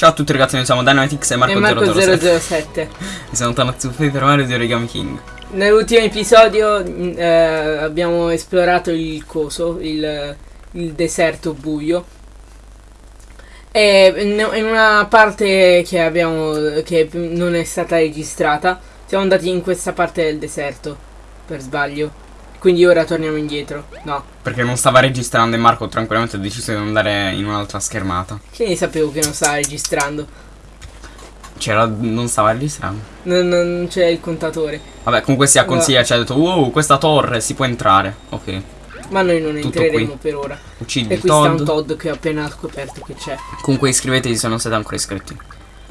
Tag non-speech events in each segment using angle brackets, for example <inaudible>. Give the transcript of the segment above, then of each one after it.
Ciao a tutti ragazzi, noi siamo Dynamitix e Marco, e Marco 007 007. E siamo tornati su Paper Mario di Origami King Nell'ultimo episodio mh, eh, abbiamo esplorato il coso, il, il deserto buio. E in in una parte che abbiamo che non è stata registrata, siamo andati in questa parte del deserto per sbaglio. Quindi ora torniamo indietro. No, Perché non stava registrando e Marco tranquillamente ha deciso di andare in un'altra schermata che ne sapevo che non stava registrando. C'era, non stava registrando Non, non c'è il contatore. Vabbè comunque sia consiglia, ci ha detto Wow, questa torre si può entrare Ok, Ma noi non Tutto entreremo qui. per ora. uccidi E il qui sta un Todd Todd che ho appena scoperto che c'è. Comunque iscrivetevi se non siete ancora iscritti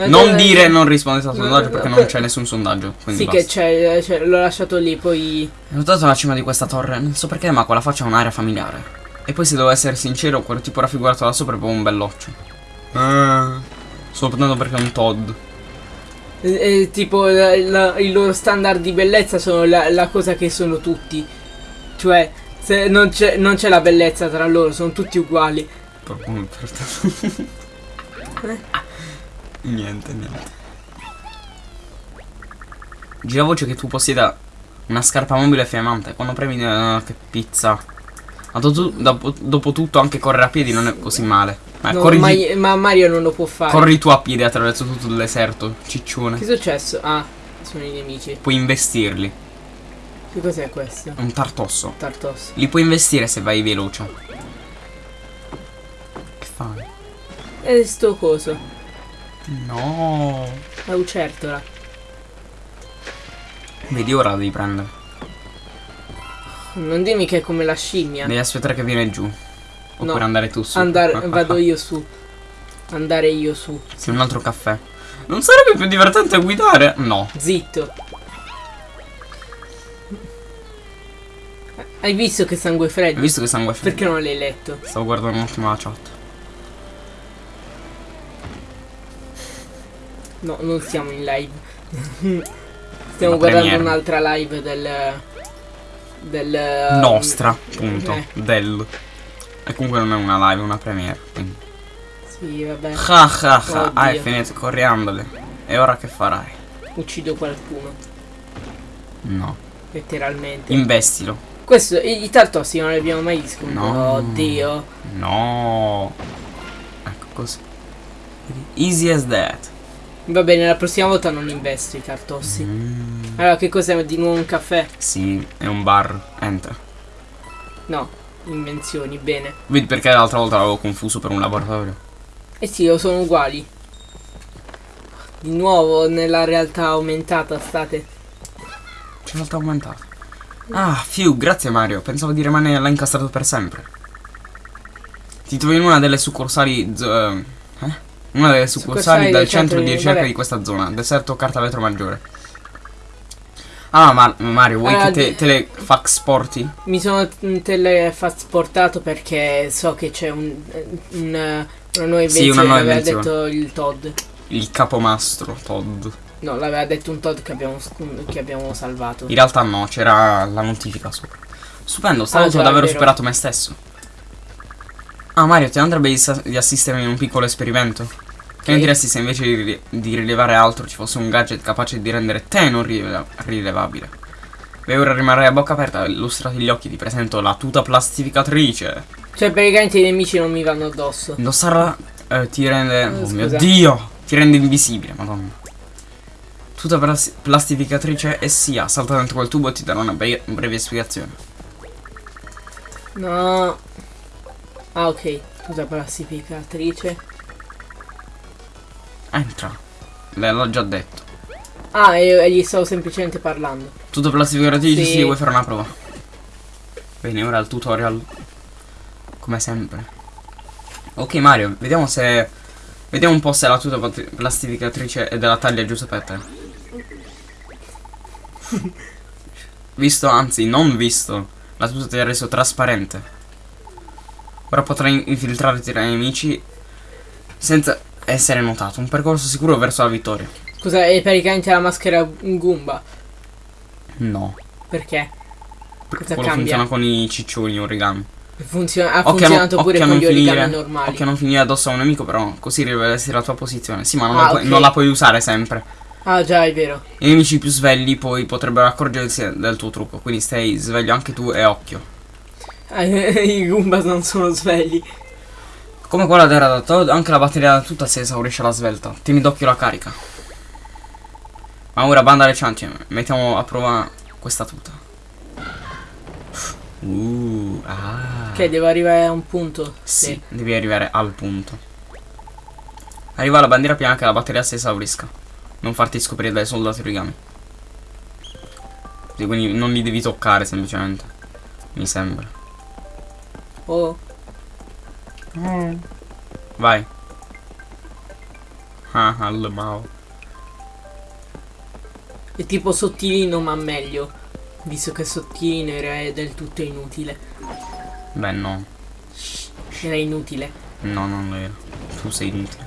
Non eh, dire non rispondete al sondaggio perché no, non c'è nessun sondaggio Sì che basta c'è, l'ho lasciato lì, poi... Hai notato la cima di questa torre? Non so perché ma quella faccia ha un'area familiare E poi se devo essere sincero quello tipo raffigurato da sopra è proprio un belloccio Ah, Sto notando perché è un Todd eh, eh, tipo la- la- il loro standard di bellezza sono la, la cosa che sono tutti. Cioè, se non c'è, la bellezza tra loro, sono tutti uguali. Proprio un perfetto. Niente, niente. Gira voce che tu possieda una scarpa mobile fiammante. Quando premi eh, che pizza. Ma dopo, dopo, dopo tutto anche correre a piedi non è così male. Ma No, corri, ma, ma Mario non lo può fare. corri tu a piedi attraverso tutto il deserto, ciccione. Che è successo? Ah, sono i nemici. Puoi investirli. Che cos'è questo? Un tartosso. Tartos. Li puoi investire se vai veloce. Che fai? E sto coso. No. La lucertola. Vedi ora la devi prendere. Non dimmi che è come la scimmia. Devi aspettare che viene giù. Oppure No. andare tu su. Andare, <laughs> vado io su. Andare io su. Sì, un altro caffè. Non sarebbe più divertente guidare? No. Zitto. Hai visto che sangue Hai freddo? visto che sangue freddo? Perché non l'hai letto? Stavo guardando un attimo la chat. No, non siamo in live. <laughs> Stiamo Una guardando un'altra live del... Del... Nostra, punto. eh. Del. E comunque non è una live, è una premiere. Quindi. Sì, vabbè. Ha ha ha. Ah, è Oddio. finito coriandole. E ora che farai? Uccido qualcuno. No. Letteralmente. Investilo. Questo, i, tartossi non li abbiamo mai visto. No. Oddio. No. Ecco così. Easy as that. Va bene, la prossima volta non investo i tartossi. Mm, Allora, che cos'è? Di nuovo un caffè? sì, è un bar. Enter. No. Invenzioni, bene. Vedi perché l'altra volta l'avevo confuso per un laboratorio. Eh sì, o sono uguali. Di nuovo nella realtà aumentata state. C'è realtà aumentata. Ah, fiu, grazie Mario. Pensavo di rimanere là incastrato per sempre. Ti trovi in una delle succursali. eh? Eh? Una delle succursali del centro di ricerca di questa zona. Deserto carta vetro maggiore. Ah, ma Mario, vuoi Allora, che te, te le fax porti? Mi sono teletrasportato perché so che c'è un, un- una nuova Sì, invenzione. una nuova l'aveva invenzione. detto il Todd. Il capomastro Todd. No, l'aveva detto un Todd che abbiamo, che abbiamo salvato. In realtà no, c'era la notifica sopra. Stupendo, Ah, stavolta già, ho davvero superato me stesso. Ah Mario, ti andrebbe di, assistermi in un piccolo esperimento? Che ne diresti se invece di, di rilevare altro ci fosse un gadget capace di rendere te non rile- rilevabile? Beh, ora rimarrai a bocca aperta, illustrati gli occhi, ti presento la tuta plastificatrice. Cioè, praticamente i nemici non mi vanno addosso. Indossarla eh, ti rende... Eh, Oh mio. Dio! Ti rende invisibile, madonna. Tuta plas- plastificatrice e sia, salta dentro quel tubo e ti darò una bre- breve spiegazione. No. Ah, ok. Scusa, classificatrice. Entra. L'ha già detto. Ah, e, e gli stavo semplicemente parlando. Tutto plastificatrice, Sì. sì. vuoi fare una prova? Bene, ora il tutorial. Come sempre. Ok Mario, vediamo se... Vediamo un po' se la tuta plastificatrice è della taglia giusta per te. <laughs> Visto, anzi non visto, la tuta ti ha reso trasparente. Ora potrai infiltrarti tra i nemici senza essere notato. Un percorso sicuro verso la vittoria. Scusa, è praticamente la maschera Goomba. No. Perché? Perché Cosa quello cambia? funziona con i ciccioni origami. Funziona- ha Occhio a non- funzionato pure con gli origami finire- normali. Occhio a non finire addosso a un nemico, però così rivelersi la tua posizione. Sì, ma non, Ah, la, puoi, ok. non la puoi usare sempre. Ah, già, è vero. I nemici più svegli poi potrebbero accorgersi del tuo trucco, quindi stai sveglio anche tu e occhio. <laughs> I Goombas non sono svegli. Come quella d'era da Todd, anche la batteria tutta si esaurisce alla svelta. Tieni d'occhio la carica. Ma ora banda alle ciance, mettiamo a prova questa tuta. Uh, ah. Che devo arrivare a un punto. Sì, devi arrivare al punto. Arriva la bandiera prima che la batteria si esaurisca. Non farti scoprire dai soldati origami. Sì, quindi non li devi toccare semplicemente. Mi sembra. Oh, Vai. Ah, al mao. è tipo sottilino ma meglio. Visto che sottilino era del tutto inutile. Beh, no. Era inutile. No, non lo era. Tu sei inutile.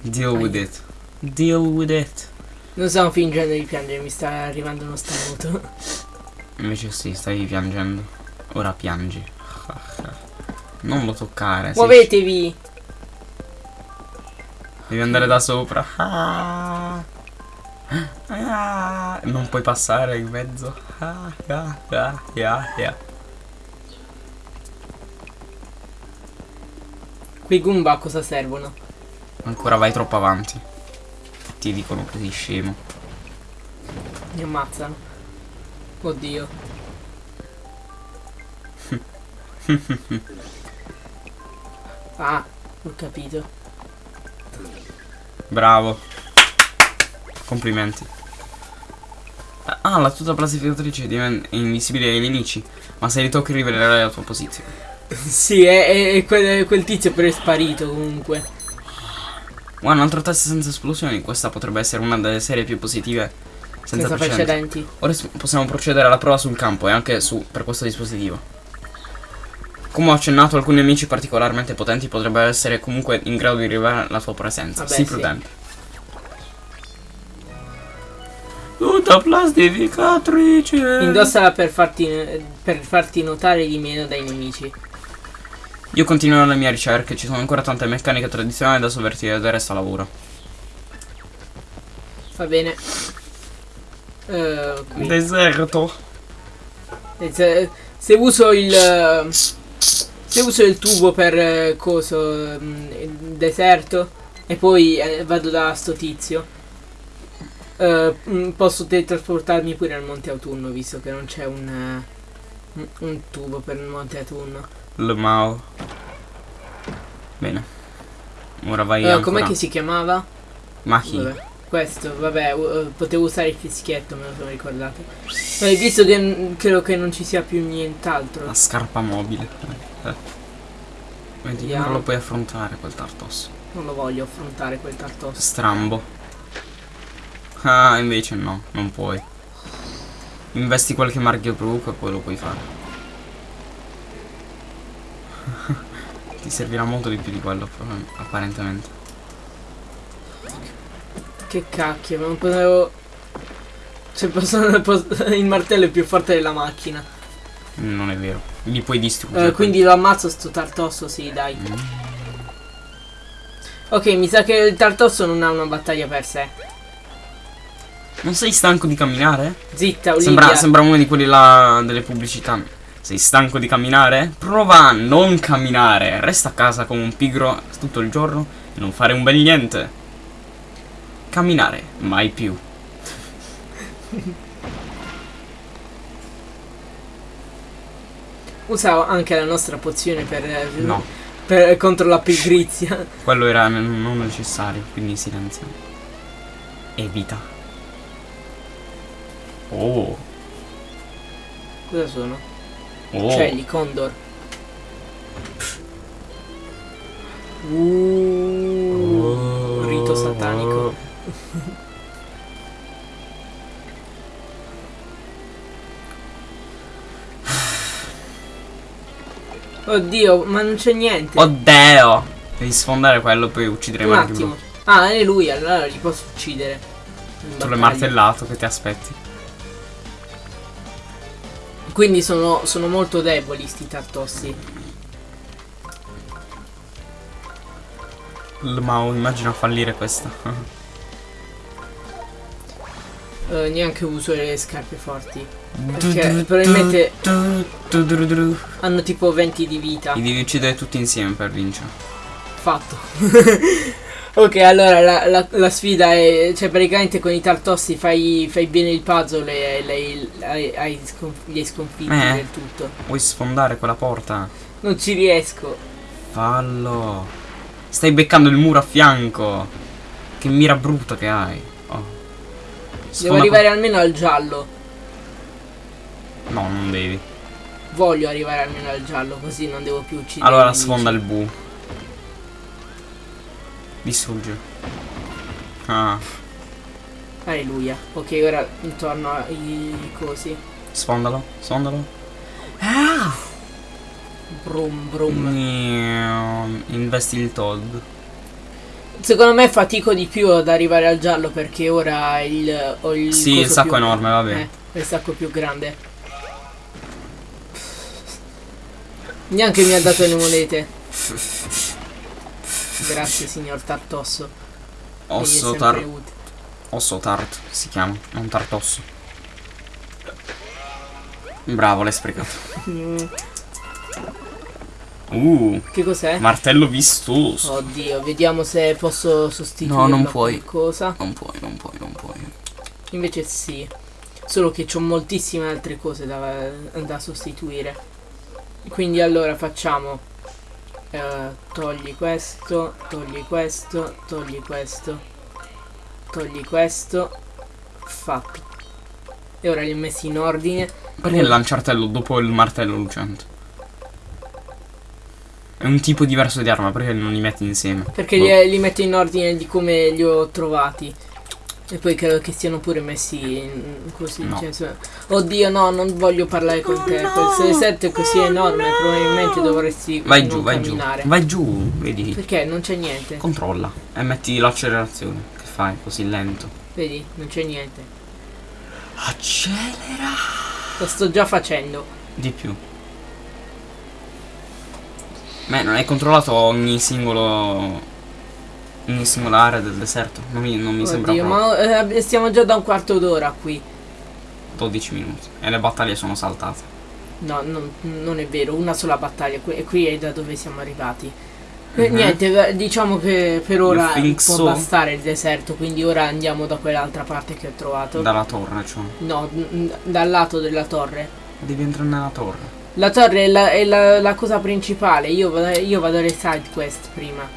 Deal with it. Deal with it. Non stavo fingendo di piangere, mi sta arrivando uno starnuto. Invece sì, stai piangendo. Ora piangi. <laughs> Non lo toccare. Muovetevi! Devi andare da sopra. <laughs> Non puoi passare in mezzo. <laughs> Quei Goomba a cosa servono? Ancora vai troppo avanti. Ti dicono che sei scemo. Mi ammazzano. Oddio. Ah, ho capito. Bravo. Complimenti. Ah, la tuta plastificatrice diventa invisibile ai nemici. Ma se li tocchi rivelerai la tua posizione. sì, è, è- è quel, quel tizio però è sparito comunque. Un altro test senza esplosioni. Questa potrebbe essere una delle serie più positive senza, Senza precedenti. precedenti. Ora possiamo procedere alla prova sul campo e anche su per questo dispositivo. Come ho accennato, alcuni nemici particolarmente potenti potrebbero essere comunque in grado di rivelare la tua presenza. Vabbè, Sii sì. prudente. Tutta plastificatrice. Indossala per farti, per farti notare di meno dai nemici. Io continuerò le mie ricerche, ci sono ancora tante meccaniche tradizionali da sovvertire, del resto lavoro. Va bene. Qui. Deserto. E se, uso il eh, se uso il tubo per eh, coso mm, il deserto e poi eh, vado da sto tizio eh, mm, posso teletrasportarmi pure al monte autunno visto che non c'è un, un- tubo per il monte autunno Le Mao. Bene. Ora vai ancora. com'è che si chiamava? Ma chi? Vabbè, questo vabbè u- eh, potevo usare il fischietto me lo sono ricordato Eh, visto che credo che non ci sia più nient'altro La scarpa mobile. Eh. Vedi, Vediamo. non lo puoi affrontare quel tartosso. non lo voglio affrontare quel tartosso Strambo. Ah, invece no, non puoi. Investi qualche marchio trucco e poi lo puoi fare. <laughs> Ti servirà molto di più di quello, apparentemente. Che cacchio, ma non potevo. Cioè, <laughs> il martello è più forte della macchina. Non è vero. Li puoi distruggere. Eh, quindi lo ammazzo sto tartosso, sì, dai. Mm. Ok, mi sa che il tartosso non ha una battaglia per sé. Non sei stanco di camminare? Zitta, Olivia. Sembra, sembra uno di quelli là delle pubblicità. Sei stanco di camminare? Prova a non camminare. Resta a casa come un pigro tutto il giorno e non fare un bel niente. Camminare, mai più. Usa anche la nostra pozione per, No, per- contro la pigrizia. quello era non necessario, quindi silenzio. Evita. Oh, Cosa sono? oh. Uccelli, condor. Uh, Oddio, ma non c'è niente. Oddio! Devi sfondare quello, poi uccidere Un attimo. blu. Ah, è lui, allora li posso uccidere. Tu l'hai martellato che ti aspetti. Quindi sono, sono molto deboli sti tartossi. Ma immagino a fallire questa. <laughs> Eh, neanche uso le scarpe forti. Perché probabilmente hanno tipo 20 di vita. Li devi uccidere tutti insieme per vincere. Fatto. <laughs> ok, allora la, la- la sfida è. Cioè, praticamente con i tartossi fai, fai bene il puzzle e lei, hai, hai sconf- li hai sconfitti Eh. del tutto. Vuoi sfondare quella porta? Non ci riesco. Fallo. Stai beccando il muro a fianco. Che mira brutta che hai. Devo arrivare almeno al giallo. No, non devi. Voglio arrivare almeno al giallo, così non devo più uccidere. Allora sfonda il bu. Distrugge. Ah, Alleluia. Ok, ora intorno ai cosi. sfondalo, sfondalo. Brum brum. Mm, Investi il Todd. Secondo me fatico di più ad arrivare al giallo perché ora il, ho il Sì, il sacco più- enorme, vabbè. Eh, il sacco più grande. Neanche mi ha dato le monete. Grazie signor Tartosso. Osso, sempre tar utile. osso tart si chiama, non tartosso. Bravo, l'hai sprecato. Uh, Che cos'è? martello vistoso. Oddio, vediamo se posso sostituirlo No, non puoi. qualcosa. Non puoi, non puoi, non puoi. Invece sì. Solo che ho moltissime altre cose da, da sostituire. Quindi allora facciamo. eh, togli questo, togli questo, togli questo, togli questo. Fatto. E ora li ho messi in ordine. Perché il lanciartello dopo il martello lucente? È un tipo diverso di arma, perché non li metti insieme? Perché Boh. li, li metto in ordine di come li ho trovati. E poi credo che siano pure messi in- così. No. cioè, oddio, no, non voglio parlare con te. Quel 6-7 è così enorme, probabilmente dovresti Vai giù, vai giù. camminare. Vai giù, vedi. Perché non c'è niente. Controlla e metti l'accelerazione. Che fai così lento? Vedi, non c'è niente. Accelera! Lo sto già facendo. Di più. Beh, non hai controllato ogni singolo. ogni singola area del deserto? Non mi, non mi sembra Oddio, proprio. ma eh, stiamo già da un quarto d'ora qui. 12 minuti. E le battaglie sono saltate. No, non, non è vero, una sola battaglia. Qui, qui è da dove siamo arrivati. Eh, Mhm. Niente, eh, diciamo che per ora può so. bastare il deserto, quindi ora andiamo da quell'altra parte che ho trovato. Dalla torre, cioè. No, dal lato della torre. Devi entrare nella torre. La torre è la, è la- la cosa principale, io, vado- io vado alle side quest prima.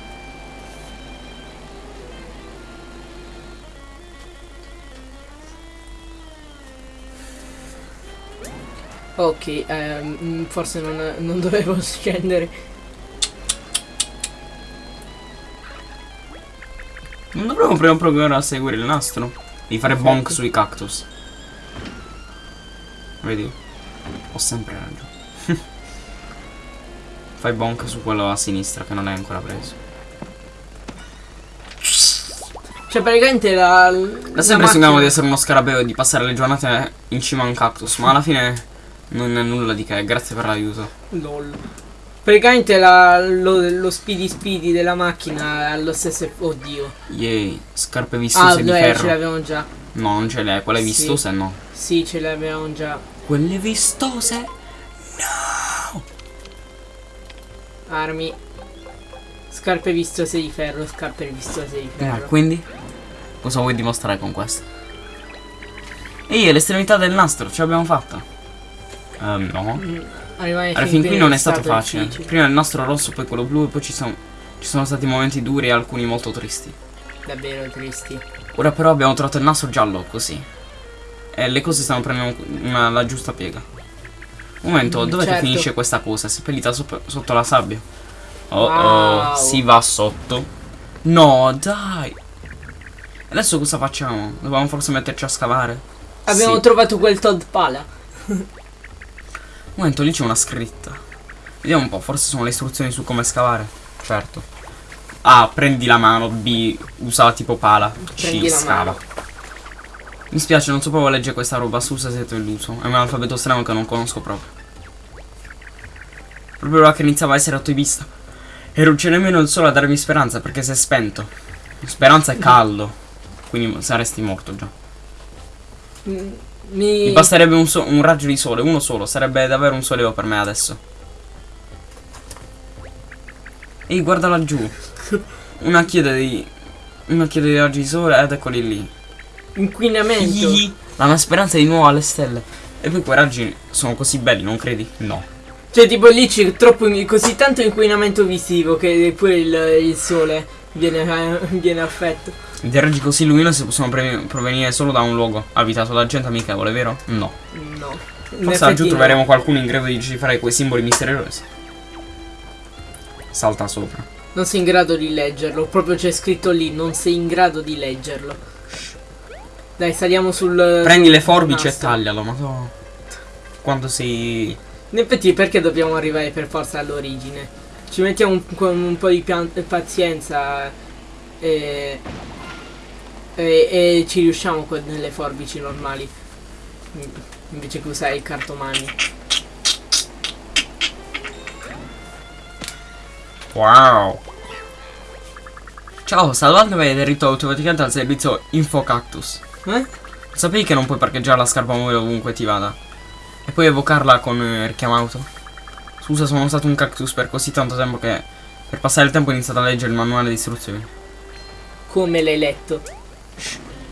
Ok, mm, forse non, non dovevo <laughs> scendere. Non dovremmo prima provare a seguire il nastro? Devi fare bonk Perfetto. sui cactus. Vedi? Ho sempre ragione. Fai bonk su quello a sinistra che non è ancora preso. Cioè, praticamente la. Da sempre sognavo di essere uno scarabeo e di passare le giornate in cima a un cactus, ma alla fine non è nulla di che, grazie per l'aiuto. LOL. Praticamente la- lo, lo speedy speedy della macchina ha lo stesso. Oddio. Yay, scarpe Ah, vistose di beh, ce ferro. l'avevamo già. No, non ce l'hai, quelle Sì. vistose no. Sì, ce l'avevamo già. Quelle vistose? Armi. Scarpe vistose di ferro, scarpe vistose di Eh, ferro. quindi? Cosa vuoi dimostrare con questo? Ehi, è l'estremità del nastro, ce l'abbiamo fatta. Ehm, no. Mm, Arrivare Alla fin qui non è stato stato facile. difficile. Prima il nastro rosso, poi quello blu e poi ci sono, ci sono stati momenti duri e alcuni molto tristi. Davvero tristi. Ora però abbiamo trovato il nastro giallo, così. E le cose stanno prendendo una- la giusta piega. Un momento, Mm, che certo. finisce questa cosa? Seppellita sopra- sotto la sabbia. Oh oh, Wow. si va sotto. No, dai. Adesso cosa facciamo? Dobbiamo forse metterci a scavare? Abbiamo Sì. trovato quel Todd Pala. Un <laughs> momento, lì c'è una scritta. Vediamo un po', forse sono le istruzioni su come scavare. Certo. A. Prendi la mano. B. Usa tipo pala. C. Prendi la Scava. mano. Mi spiace, non so proprio leggere questa roba, scusa se ti ho illuso. È un alfabeto strano che non conosco proprio. Proprio ora che iniziava a essere ottimista. E non c'è nemmeno il sole a darmi speranza perché si è spento. Speranza è caldo. Quindi saresti morto già. Mi... Mi basterebbe un, so- un raggio di sole, uno solo. Sarebbe davvero un sollievo per me adesso. Ehi, guarda laggiù. Una chiede di. Una chiede di raggi di sole ed eccoli lì. Inquinamento. Ihi. La mia speranza è di nuovo alle stelle. E poi quei raggi sono così belli, non credi? No. Cioè, tipo lì c'è troppo così tanto inquinamento visivo che pure il, il sole viene, viene affetto. Dei raggi così luminosi possono provenire solo da un luogo abitato da gente amichevole, vero? No. No. Forse laggiù no. troveremo qualcuno in grado di decifrare quei simboli misteriosi. Salta sopra. Non sei in grado di leggerlo. Proprio c'è scritto lì, non sei in grado di leggerlo. Dai, saliamo sul. Prendi sul le forbici e nastro. taglialo, ma so. Quando sei. In effetti, perché dobbiamo arrivare per forza all'origine? Ci mettiamo un, con un po' di pazienza e, e, e ci riusciamo con le forbici normali. In- Invece che usare il cartomagno. Wow. Ciao, salvando mi hai aderito automaticamente al servizio InfoCactus. Eh? Sapevi che non puoi parcheggiare la scarpa mobile ovunque ti vada? E poi evocarla con eh, richiamo auto? Scusa, sono stato un cactus per così tanto tempo che per passare il tempo ho iniziato a leggere il manuale di istruzioni. Come l'hai letto?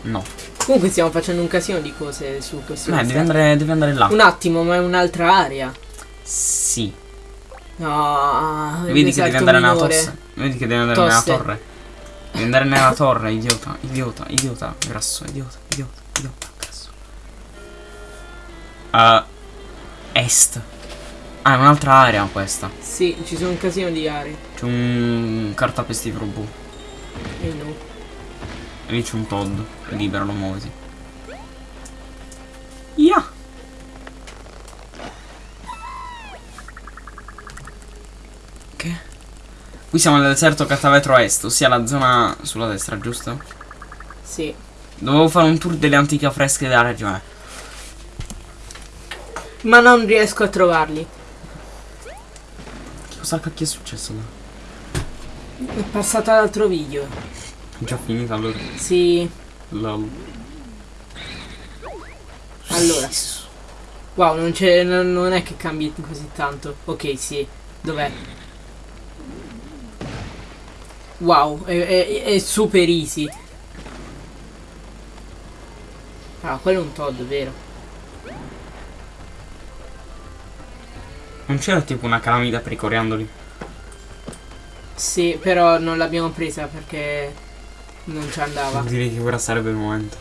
No. Comunque stiamo facendo un casino di cose su questo. Beh, devi andare, devi andare là. Un attimo, ma è un'altra area. Sì. No, Vedi che devi andare nella minore. tosse. Vedi che devi andare Tosse. nella torre. Devi andare nella torre, idiota, idiota, idiota, grasso, idiota, idiota, idiota, grasso. Uh, est. Ah, è un'altra area questa. Sì, ci sono un casino di aree. C'è un cartapestifero blu. E no. E lì c'è un Todd. Liberalo, muoviti. Yeah. Che? Qui siamo nel deserto Catavetro Est, ossia la zona sulla destra, giusto? Sì. Dovevo fare un tour delle antiche fresche della regione. Ma non riesco a trovarli. Cosa cacchio è successo là? È passato all'altro video. È già finita allora. Sì. Lol. Allora. Wow, non c'è. Non, non è che cambi così tanto. Ok, sì. Dov'è? Wow, è, è- è super easy. Ah, quello è un Todd, vero? Non c'era tipo una calamita per i coriandoli? Sì, però non l'abbiamo presa perché non ci andava. Direi che ora sarebbe il momento.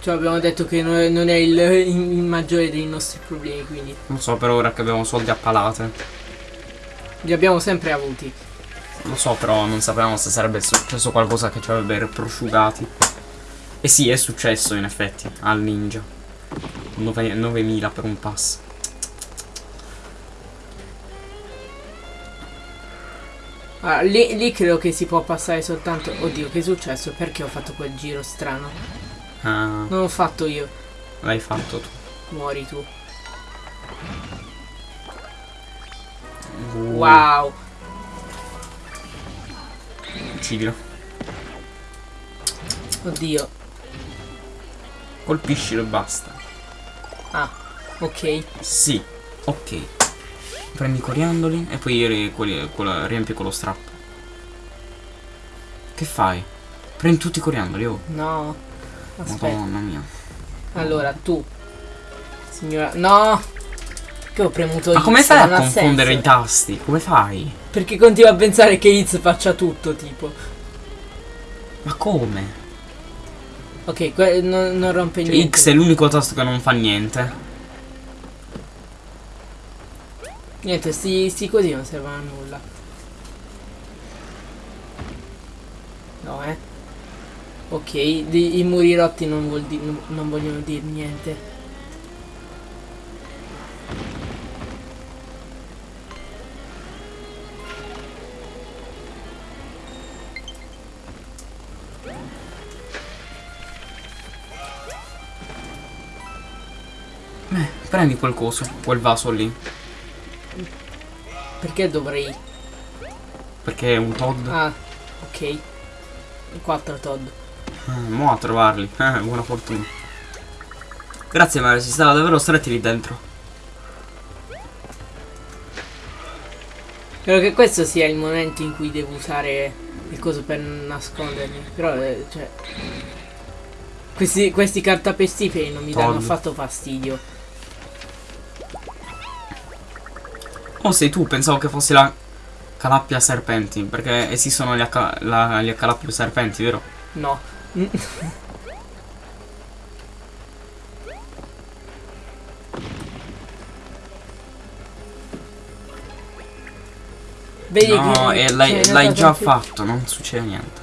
Cioè abbiamo detto che non è, non è il, il maggiore dei nostri problemi, quindi Non so per ora che abbiamo soldi a palate. li abbiamo sempre avuti. Lo so, però non sapevamo se sarebbe successo qualcosa che ci avrebbe prosciugati. E sì, è successo in effetti al ninja. 9 9000 per un pass. Ah, lì, lì credo che si può passare soltanto... Oddio, che è successo? Perché ho fatto quel giro strano? Ah, Non l'ho fatto io. l'hai fatto tu. Muori tu. Uh, Wow. Uccidilo. Oddio. Colpiscilo e basta. Ah, ok. Sì, ok. Prendi i coriandoli e poi ri- quelli- quello- riempi con lo strappo. Che fai? Prendi tutti i coriandoli, oh. No. Aspetta. Madonna mia. Allora, tu. Signora... No! Che ho premuto Ma X, come fai a confondere senso. i tasti? Come fai? Perché continuo a pensare che Iz faccia tutto, tipo. Ma come? Ok, que- non, rompe Cioè, niente. X è l'unico tasto che non fa niente. Niente, sti, sti così non servono a nulla. No, eh. Ok, di- i muri rotti non, vuol di- non vogliono dire niente. Prendi quel coso, quel vaso lì. Perché dovrei? Perché è un Todd. Ah, ok. Quattro Todd. Eh, mo a trovarli. <laughs> Eh, buona fortuna. Grazie Mario, si stava davvero stretti lì dentro. Credo che questo sia il momento in cui devo usare il coso per nascondermi. Però, eh, cioè... Questi, questi cartapestiferi non mi danno Todd. affatto fastidio. Oh, sei tu, pensavo che fosse la Calappia Serpenti, perché esistono gli, H- la- gli Calappia Serpenti, vero? No. <laughs> Vedi no, che e l'hai, già tanti- fatto, non succede niente.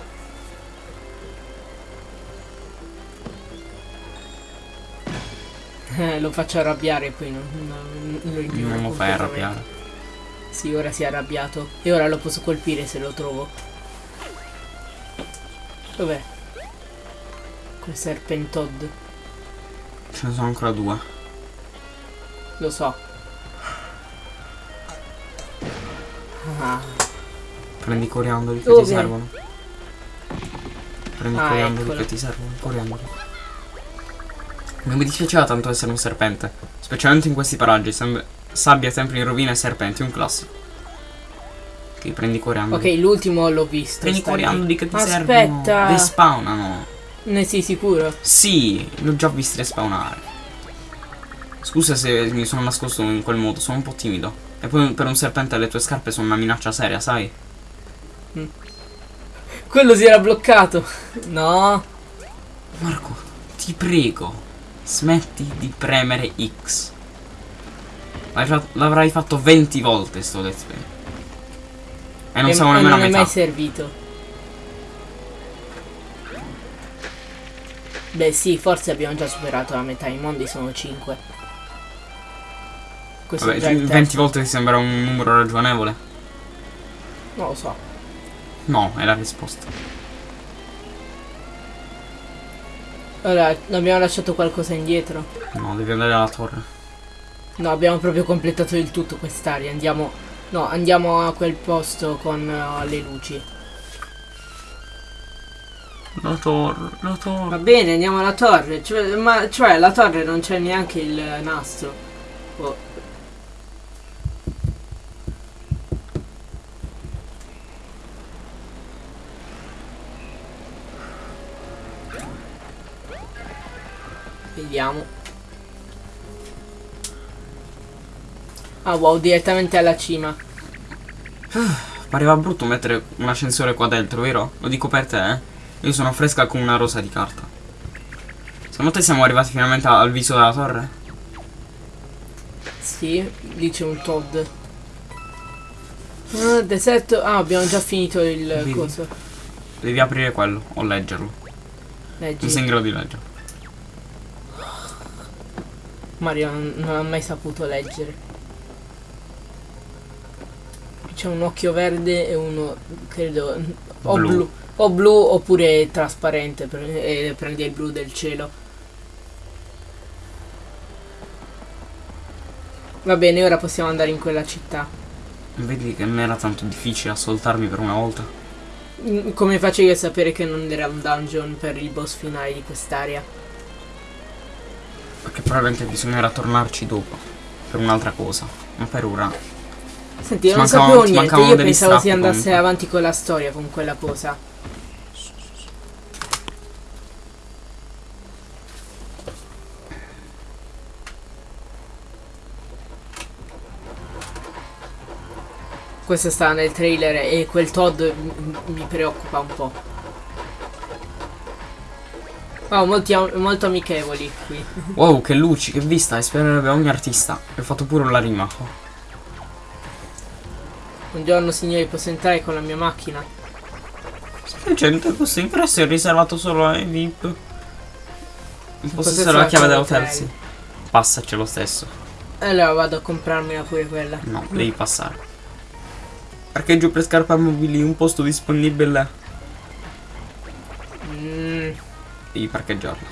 Eh, lo faccio arrabbiare poi non, non, non lo ignoro Non lo fai arrabbiare. Sì, ora si è arrabbiato. E ora lo posso colpire se lo trovo. Dov'è? Quel serpentod. Ce ne sono ancora due. Lo so. Ah, Prendi i coriandoli che Dove? ti servono. Prendi i Ah, coriandoli eccolo. che ti servono. Coriandoli. Non mi dispiaceva tanto essere un serpente. Specialmente in questi paraggi. sem- sabbia, templi in rovina e serpenti. Un classico. Ok, prendi i coriandoli. ok, l'ultimo l'ho visto. Prendi coriandoli che ti servono. Aspetta. Despawnano. Ne sei sicuro? Sì, li ho già visti respawnare. Scusa se mi sono nascosto in quel modo, sono un po' timido. E poi per un serpente le tue scarpe sono una minaccia seria, sai? Quello si era bloccato. No. Marco, ti prego, smetti di premere X. L'avrai fatto 20 volte sto let's play. E non E- siamo nemmeno a non è metà. mai servito. Beh sì, forse abbiamo già superato la metà, i mondi sono 5. Questo Vabbè, è già il 20 terzo. volte ti sembra un numero ragionevole? Non lo so. No, è la risposta. Allora, abbiamo lasciato qualcosa indietro. No, devi andare alla torre. No, abbiamo proprio completato il tutto quest'area. Andiamo. No, andiamo a quel posto con eh, le luci. La torre, la Va torre. bene, andiamo alla torre. Cioè, ma cioè, la torre non c'è neanche il nastro. Oh. Vediamo. Ah wow, direttamente alla cima. Pareva brutto mettere un ascensore qua dentro, vero? Lo dico per te, eh. Io sono fresca come una rosa di carta. Secondo te siamo arrivati finalmente al viso della torre? Sì, lì c'è un Todd. Ah, deserto. Ah, abbiamo già finito il Vedi? coso. Devi aprire quello o leggerlo. Non sei Leggi. in grado di leggere. Mario non, non ha mai saputo leggere. C'è un occhio verde e uno, credo, o Blu. blu. O blu oppure trasparente e prende il blu del cielo. Va bene, ora possiamo andare in quella città. Vedi che non era tanto difficile ascoltarmi per una volta. Mm, Come facevi a sapere che non era un dungeon per il boss finale di quest'area? Perché probabilmente bisognerà tornarci dopo. Per un'altra cosa. Ma per ora. Senti, io non sapevo niente, io pensavo si andasse comunque. avanti con la storia con quella cosa. Questo sta nel trailer e quel Todd mi preoccupa un po'. Oh, molti molto amichevoli qui. Wow, che luci, che vista, ispirerebbe ogni artista. E ho fatto pure la rima. Buongiorno signori, posso entrare con la mia macchina? Semplicemente questo ingresso è riservato solo ai VIP. Il possesso possesso della chiave chiave. sì. Passaci lo stesso. Allora vado a comprarmela pure quella. No, devi passare. Parcheggio per scarpe mobili, un posto disponibile. Mm, Devi parcheggiarla.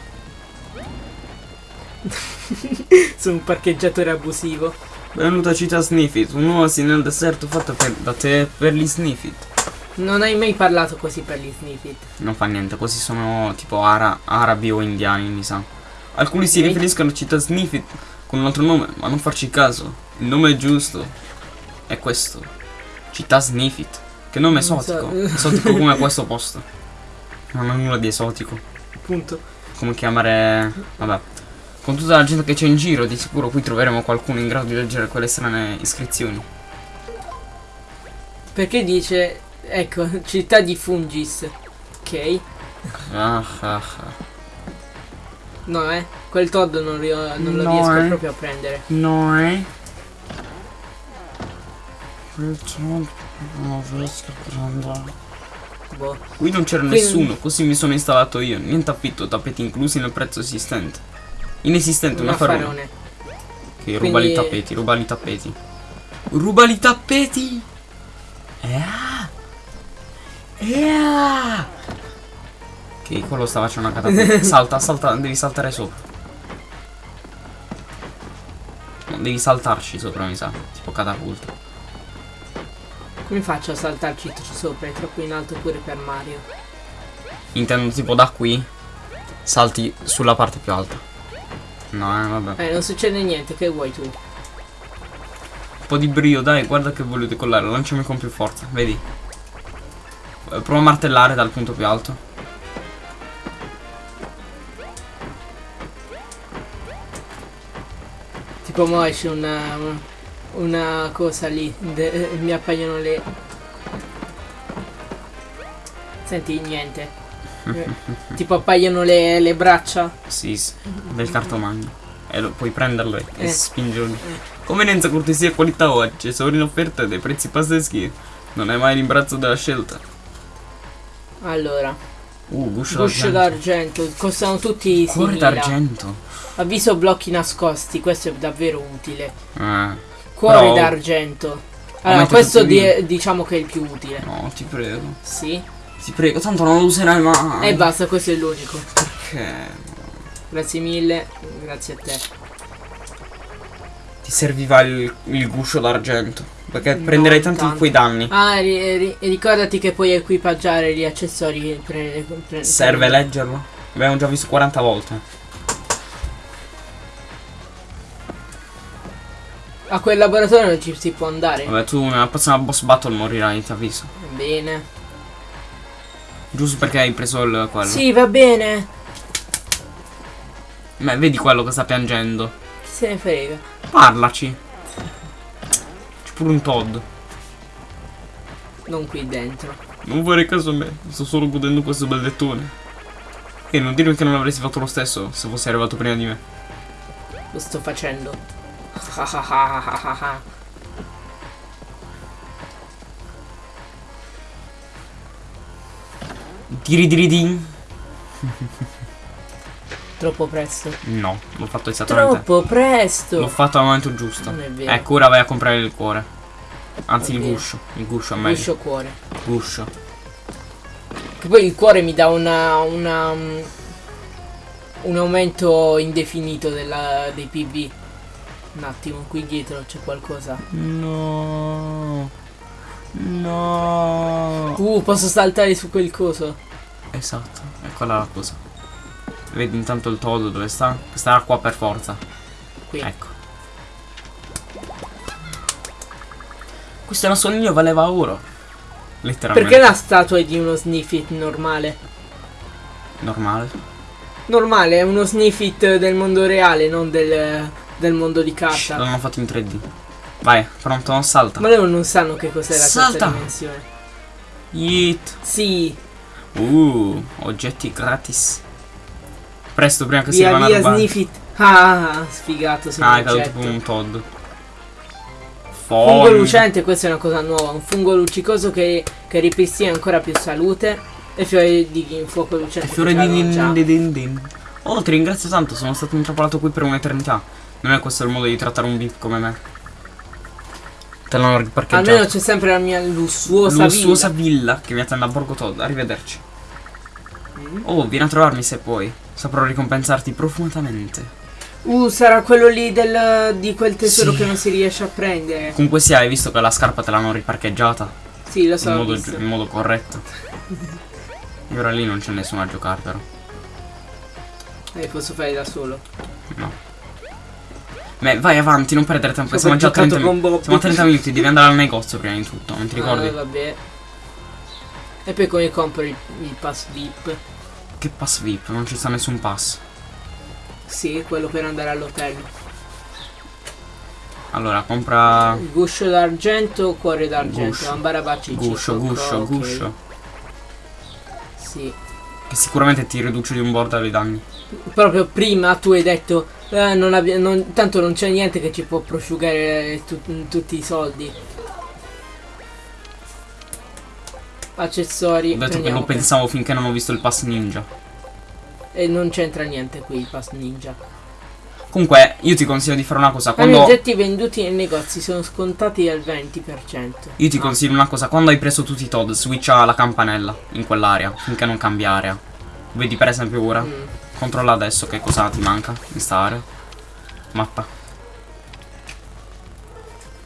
<laughs> Su un parcheggiatore abusivo. Benvenuto a Città Sniffit, un oasi nel deserto fatto per- da te per gli Sniffit. Non hai mai parlato così per gli snippet. Non fa niente, questi sono tipo ara- arabi o indiani, mi sa. Alcuni si riferiscono a Città Sniffit con un altro nome, ma non farci caso. Il nome è giusto. È questo. Città Sniffit. Che nome Non so. esotico. Esotico come questo posto. Non ha nulla di esotico. Appunto. Come chiamare... Vabbè. Con tutta la gente che c'è in giro, di sicuro qui troveremo qualcuno in grado di leggere quelle strane iscrizioni. Perché dice. Ecco, <laughs> città di Fungis. Ok. Ah, ah, ah. No, eh. Quel Todd non, non lo No, riesco eh. proprio a prendere. No, eh? Non riesco a prendere. Boh. Qui non c'era nessuno, così mi sono installato io. Niente affitto, tappeti inclusi nel prezzo esistente. Inesistente, Un affarone. Che ruba i Quindi- tappeti, ruba i tappeti. Ruba i tappeti! Yeah! Yeah! Ok, quello sta facendo una catapulta. <laughs> salta, salta, devi saltare sopra. No, devi saltarci sopra, mi sa. Tipo catapulta. Come faccio a saltarci sopra? È troppo in alto pure per Mario. Intendo tipo da qui salti sulla parte più alta. No, eh, vabbè. Eh, non succede niente, che vuoi tu? Un po' di brio, dai, guarda che voglio decollare, lanciami con più forza, vedi? Eh, Prova a martellare dal punto più alto. Tipo mo esce una, una cosa lì, de- mi appaiono le... Senti, niente. Eh, tipo appaiono le, le braccia. Sì, sì, del cartomagno. E lo, puoi prenderlo e, Eh. spingerlo. Convenienza, cortesia e qualità oggi. Sono in offerta dei prezzi pazzeschi. Non è mai l'imbarazzo della scelta. Allora, Uh, guscio, guscio d'argento. costano tutti Cuore 6.000. d'argento. Avviso blocchi nascosti, questo è davvero utile. Eh, Cuore d'argento. Allora, questo i- di- diciamo che è il più utile. no, ti prego. Sì. Ti prego, tanto non lo userai mai. E basta, questo è l'unico. Perché? Grazie mille, grazie a te. Ti serviva il, il guscio d'argento. Perché Non prenderai tanti tanto. di quei danni. Ah, ri- ri- ricordati che puoi equipaggiare gli accessori. Pre- pre- Serve pre- leggerlo? Abbiamo già visto 40 volte. A quel laboratorio non ci si può andare. Vabbè, tu nella prossima boss battle morirai, ti avviso. Bene. Giusto perché hai preso il quello. Sì, va bene. Beh, vedi quello che sta piangendo. Chi se ne frega. Parlaci. C'è pure un Todd. Non qui dentro. Non vorrei caso a me. Sto solo godendo questo bel lettone. E non dirmi che non avresti fatto lo stesso se fossi arrivato prima di me. Lo sto facendo. <laughs> Tiridiridin. <laughs> Troppo presto. No, l'ho fatto esattamente. Troppo presto. L'ho fatto al momento giusto. Non è vero. Ecco, ora vai a comprare il cuore. Anzi, il Ok. guscio. Il guscio è meglio. Guscio cuore. Guscio. Che poi il cuore mi dà una. una mm, un aumento indefinito della, dei PB. Un attimo, qui dietro c'è qualcosa. No. No. Uh, posso saltare su quel coso. Esatto, quella la cosa. Vedi intanto il todo dove sta? Starà qua per forza. Qui. Ecco. Questo nasondino valeva oro. Letteralmente. Perché la statua è di uno Sniffit normale? Normale. Normale, è uno Sniffit del mondo reale, non del, del mondo di carta. L'hanno fatto in 3D. Vai, pronto, non salta. Ma loro non sanno che cos'è la Salta. dimensione. Yeet. Sì, Uh, oggetti gratis. Presto, prima che si via vanno a via rubare. Sniffit. Ah, sfigato, Ah, è caduto tipo un Todd. Fungo Fon. lucente, questa è una cosa nuova. Un fungo luccicoso che, che ripristina ancora più salute. E fiore di fuoco lucente. Fiore che di din, din, din, din. Oh, ti ringrazio tanto, sono stato intrappolato qui per un'eternità. Non è questo il modo di trattare un beat come me. Te l'hanno riparcheggiato. Almeno c'è sempre la mia lussuosa, Lussuosa villa. villa che mi attende a Borgo Todd. Arrivederci. Mm. Oh, vieni a trovarmi se puoi. Saprò ricompensarti profondamente. Uh, sarà quello lì del, di quel tesoro Sì. che non si riesce a prendere. Comunque sia, hai visto che la scarpa te l'hanno riparcheggiata Sì, lo so. in modo, in modo corretto. E <laughs> ora lì non c'è nessuno a giocare però. Eh, posso fare da solo. No. Beh, vai avanti, non perdere tempo. Siamo già a giocato 30 con minuti. Siamo a 30 minuti, devi andare al negozio prima di tutto, non ti ricordi? Ah, vabbè. E poi come compro il, il pass VIP? Che pass VIP? Non ci sta nessun pass. Sì, quello per andare all'hotel. Allora, compra. Guscio d'argento, cuore d'argento, Guscio. ambarabacci Guscio, guscio, guscio. Sì. Che sicuramente ti riduce di un bordo i danni. Proprio prima tu hai detto "Eh, non non- tanto non c'è niente che ci può prosciugare tu- tutti i soldi. Accessori. Ho detto che lo pensavo finché non ho visto il pass ninja. E non c'entra niente qui il pass ninja. Comunque, io ti consiglio di fare una cosa. I Quando. oggetti venduti nei negozi sono scontati al 20%. Io ti consiglio una cosa. Quando hai preso tutti i Todd, switcha la campanella in quell'area. Finché non cambia area. Vedi per esempio ora. Mm. Controlla adesso che cosa ti manca in sta area. Mappa.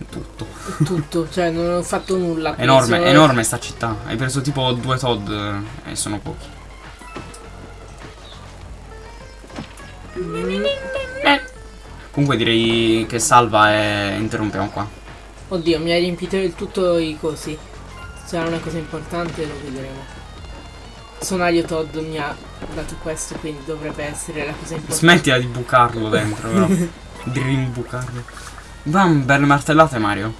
Tutto. Tutto, cioè non ho fatto nulla. Enorme, sono- enorme sta città. Hai preso tipo due Todd eh, e sono pochi. Comunque direi che salva e interrompiamo qua. Oddio, mi hai riempito il tutto i cosi. Sarà una cosa importante, lo vedremo. Sonario Todd mi ha dato questo, quindi dovrebbe essere la cosa importante. Smettila di bucarlo dentro, no? <laughs> di rimbucarlo. Bam, belle martellate Mario.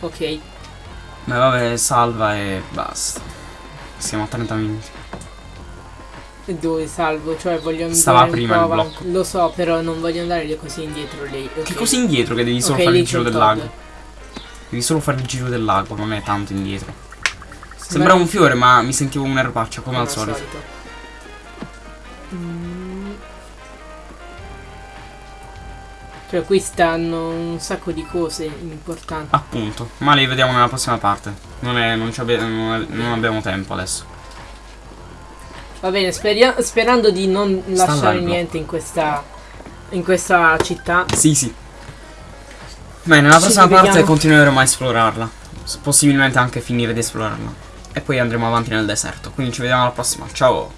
Ok, Beh vabbè, salva e basta. Siamo a 30 minuti. e dove salvo? Cioè voglio andare Stava prima il blocco. Lo so, però non voglio andare così indietro lì. Che così indietro che devi solo Ok, fare il giro del lago. Devi solo fare il giro del lago, non è tanto indietro. Sembra un fiore, ma mi sentivo un'erbaccia come al solito. Mm. Cioè qui stanno un sacco di cose importanti. Appunto, ma li vediamo nella prossima parte. Non, è, non, abbi- non, è- non abbiamo tempo adesso. Va bene, sperando di non Sta lasciare niente in questa in questa città. Sì, sì. Beh, nella prossima parte continueremo a esplorarla. Possibilmente anche finire di esplorarla. E poi andremo avanti nel deserto. Quindi ci vediamo alla prossima. Ciao.